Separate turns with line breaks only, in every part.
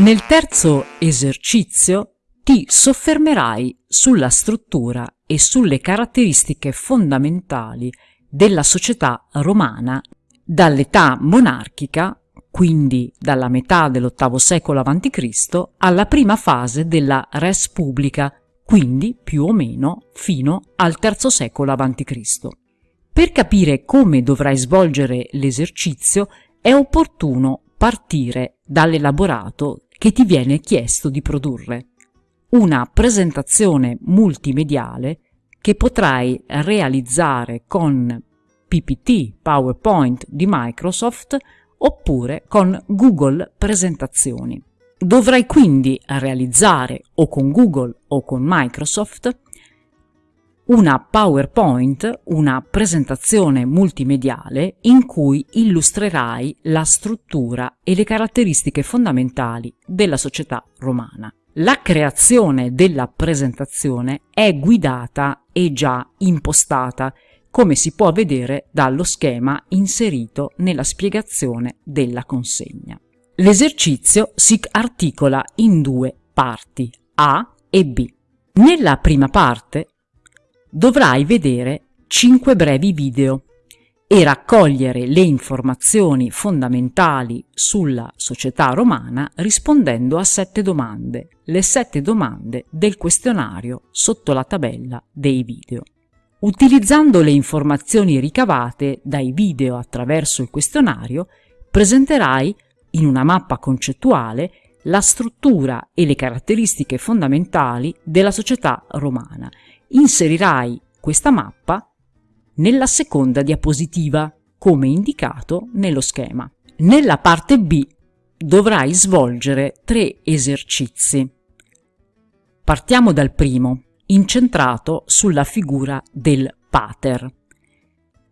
Nel terzo esercizio ti soffermerai sulla struttura e sulle caratteristiche fondamentali della società romana dall'età monarchica, quindi dalla metà dell'VIII secolo a.C., alla prima fase della res publica, quindi più o meno fino al III secolo a.C. Per capire come dovrai svolgere l'esercizio è opportuno partire dall'elaborato che ti viene chiesto di produrre una presentazione multimediale che potrai realizzare con PPT, PowerPoint di Microsoft oppure con Google Presentazioni. Dovrai quindi realizzare o con Google o con Microsoft una PowerPoint, una presentazione multimediale in cui illustrerai la struttura e le caratteristiche fondamentali della società romana. La creazione della presentazione è guidata e già impostata, come si può vedere dallo schema inserito nella spiegazione della consegna. L'esercizio si articola in due parti, A e B. Nella prima parte dovrai vedere 5 brevi video e raccogliere le informazioni fondamentali sulla società romana rispondendo a sette domande, le sette domande del questionario sotto la tabella dei video. Utilizzando le informazioni ricavate dai video attraverso il questionario, presenterai in una mappa concettuale la struttura e le caratteristiche fondamentali della società romana. Inserirai questa mappa nella seconda diapositiva, come indicato nello schema. Nella parte B dovrai svolgere tre esercizi. Partiamo dal primo, incentrato sulla figura del pater.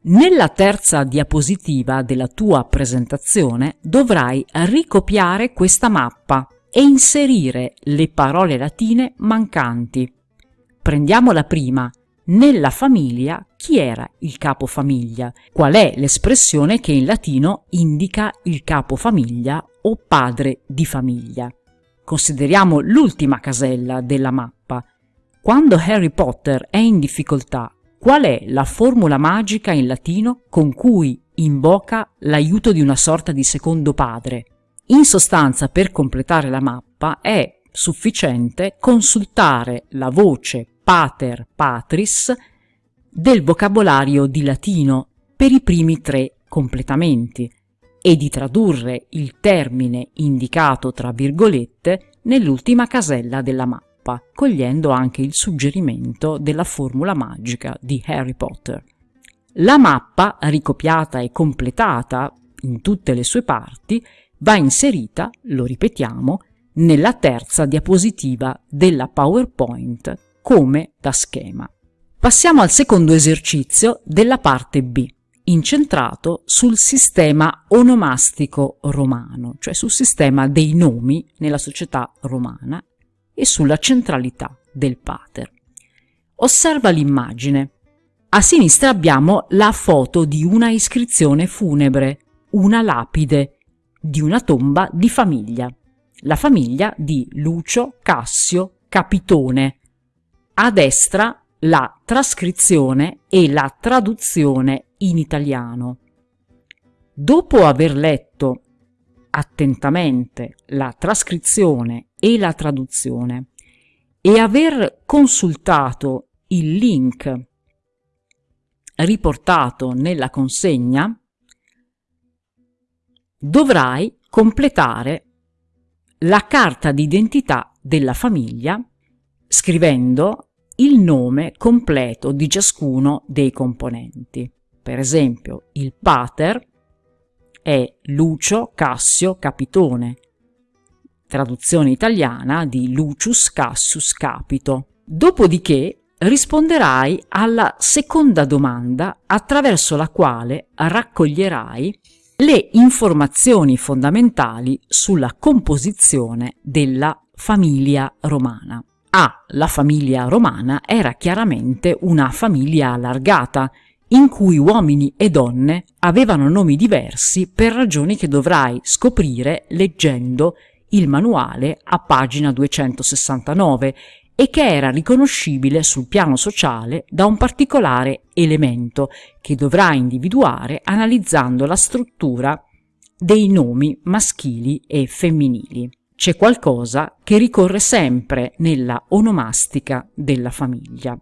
Nella terza diapositiva della tua presentazione dovrai ricopiare questa mappa e inserire le parole latine mancanti. Prendiamo la prima, nella famiglia chi era il capofamiglia, qual è l'espressione che in latino indica il capofamiglia o padre di famiglia. Consideriamo l'ultima casella della mappa. Quando Harry Potter è in difficoltà, qual è la formula magica in latino con cui invoca l'aiuto di una sorta di secondo padre? In sostanza, per completare la mappa, è sufficiente consultare la voce pater patris del vocabolario di latino per i primi tre completamenti e di tradurre il termine indicato tra virgolette nell'ultima casella della mappa, cogliendo anche il suggerimento della formula magica di Harry Potter. La mappa, ricopiata e completata in tutte le sue parti, va inserita, lo ripetiamo, nella terza diapositiva della PowerPoint come da schema. Passiamo al secondo esercizio della parte B, incentrato sul sistema onomastico romano, cioè sul sistema dei nomi nella società romana e sulla centralità del pater. Osserva l'immagine. A sinistra abbiamo la foto di una iscrizione funebre, una lapide, di una tomba di famiglia. La famiglia di Lucio Cassio Capitone, a destra la trascrizione e la traduzione in italiano. Dopo aver letto attentamente la trascrizione e la traduzione e aver consultato il link riportato nella consegna, dovrai completare la carta d'identità della famiglia scrivendo il nome completo di ciascuno dei componenti. Per esempio, il pater è Lucio Cassio Capitone, traduzione italiana di Lucius Cassius Capito. Dopodiché risponderai alla seconda domanda attraverso la quale raccoglierai le informazioni fondamentali sulla composizione della famiglia romana. A. La famiglia romana era chiaramente una famiglia allargata, in cui uomini e donne avevano nomi diversi per ragioni che dovrai scoprire leggendo il manuale a pagina 269 e che era riconoscibile sul piano sociale da un particolare elemento che dovrà individuare analizzando la struttura dei nomi maschili e femminili. C'è qualcosa che ricorre sempre nella onomastica della famiglia.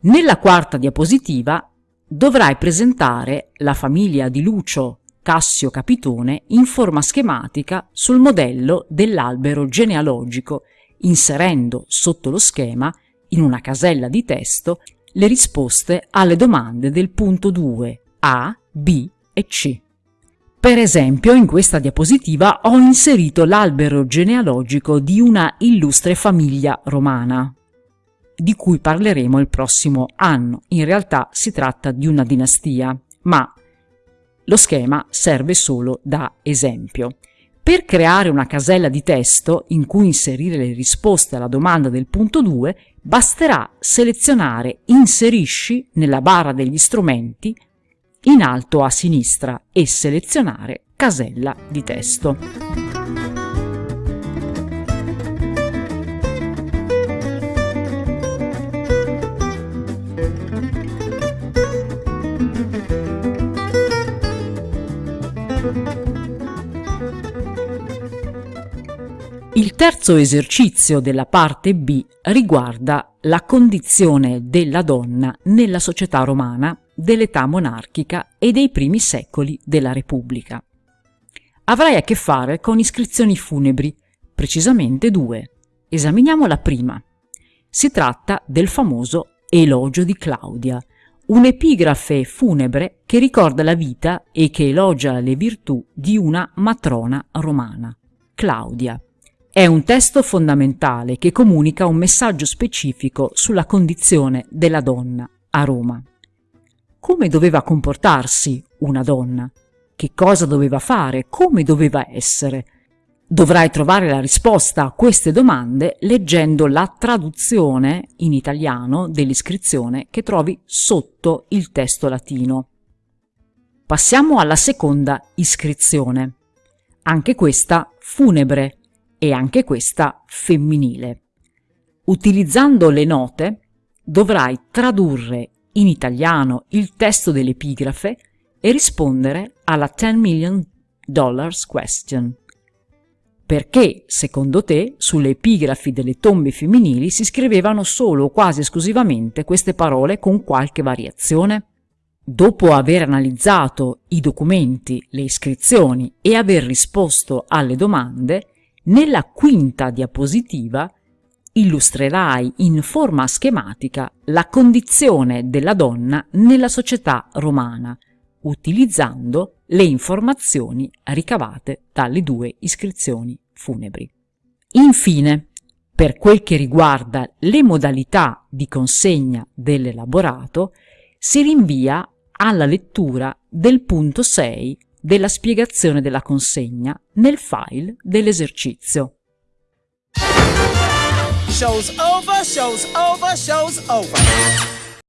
Nella quarta diapositiva dovrai presentare la famiglia di Lucio Cassio Capitone in forma schematica sul modello dell'albero genealogico inserendo sotto lo schema, in una casella di testo, le risposte alle domande del punto 2 A, B e C. Per esempio, in questa diapositiva ho inserito l'albero genealogico di una illustre famiglia romana, di cui parleremo il prossimo anno. In realtà si tratta di una dinastia, ma lo schema serve solo da esempio. Per creare una casella di testo in cui inserire le risposte alla domanda del punto 2, basterà selezionare Inserisci nella barra degli strumenti in alto a sinistra e selezionare Casella di testo. Il terzo esercizio della parte B riguarda la condizione della donna nella società romana dell'età monarchica e dei primi secoli della Repubblica. Avrai a che fare con iscrizioni funebri, precisamente due. Esaminiamo la prima. Si tratta del famoso Elogio di Claudia, un'epigrafe funebre che ricorda la vita e che elogia le virtù di una matrona romana, Claudia. È un testo fondamentale che comunica un messaggio specifico sulla condizione della donna a Roma. Come doveva comportarsi una donna? Che cosa doveva fare? Come doveva essere? Dovrai trovare la risposta a queste domande leggendo la traduzione in italiano dell'iscrizione che trovi sotto il testo latino. Passiamo alla seconda iscrizione. Anche questa funebre e anche questa femminile. Utilizzando le note dovrai tradurre in italiano il testo dell'epigrafe e rispondere alla 10 million dollars question. Perché, secondo te, sulle epigrafi delle tombe femminili si scrivevano solo o quasi esclusivamente queste parole con qualche variazione? Dopo aver analizzato i documenti, le iscrizioni e aver risposto alle domande, nella quinta diapositiva illustrerai in forma schematica la condizione della donna nella società romana, utilizzando le informazioni ricavate dalle due iscrizioni funebri. Infine, per quel che riguarda le modalità di consegna dell'elaborato, si rinvia alla lettura del punto 6 della spiegazione della consegna nel file dell'esercizio. Show's over, show's over, show's over.